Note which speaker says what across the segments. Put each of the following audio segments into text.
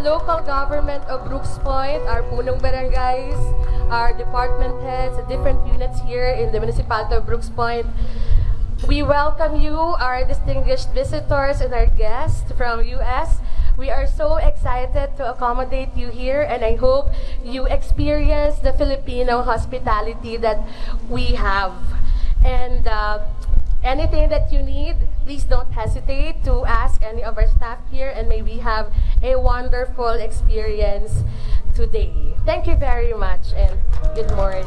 Speaker 1: local government of Brooke's Point, our punong barangays, our department heads, the different units here in the municipality of Brooke's Point. We welcome you, our distinguished visitors and our guests from US. We are so excited to accommodate you here and I hope you experience the Filipino hospitality that we have. And uh, anything that you need, please don't hesitate to ask any of our staff here and may we have a wonderful experience today. Thank you very much and good morning.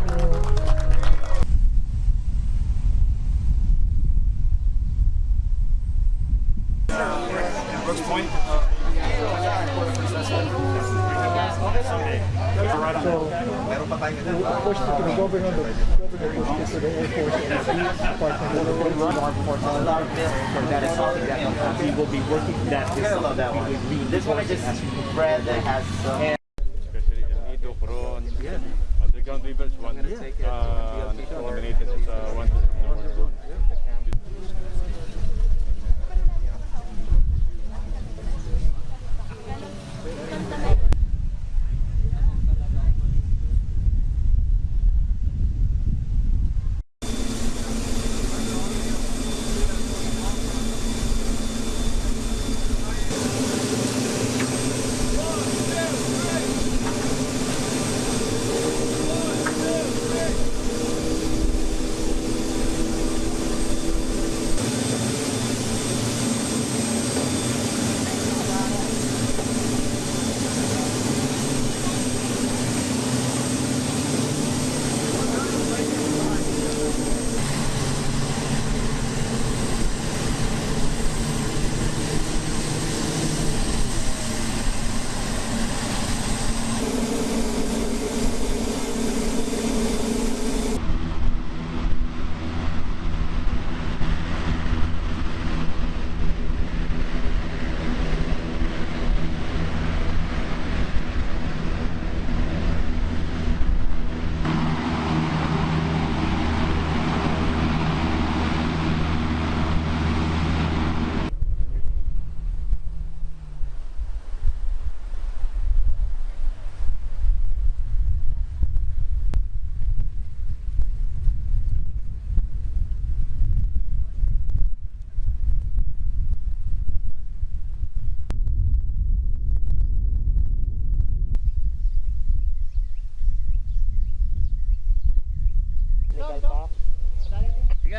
Speaker 2: Of course, the ah. governor, the governor pushed it to the Air Force and the Police Department.
Speaker 3: For uh, that is something that we will be working that this
Speaker 4: Parallel that
Speaker 3: we will be
Speaker 4: This one I just read that has some.
Speaker 5: Especially El Nido, Coron. Underground rivers, one.
Speaker 4: gonna take it.
Speaker 5: Uh, ano siya, nominated uh, one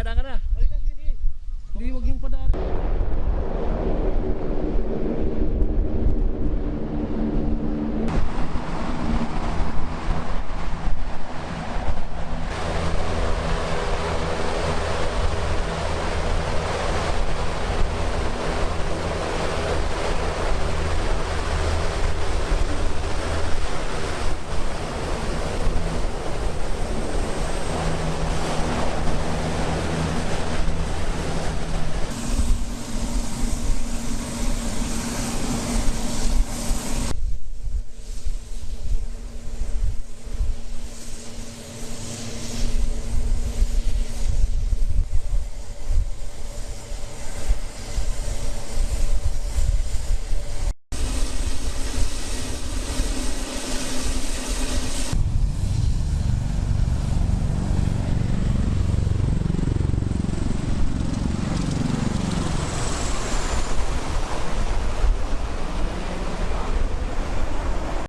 Speaker 5: Dadaan ka na. Halika, sige, sige. Hindi, huwag yung padaan.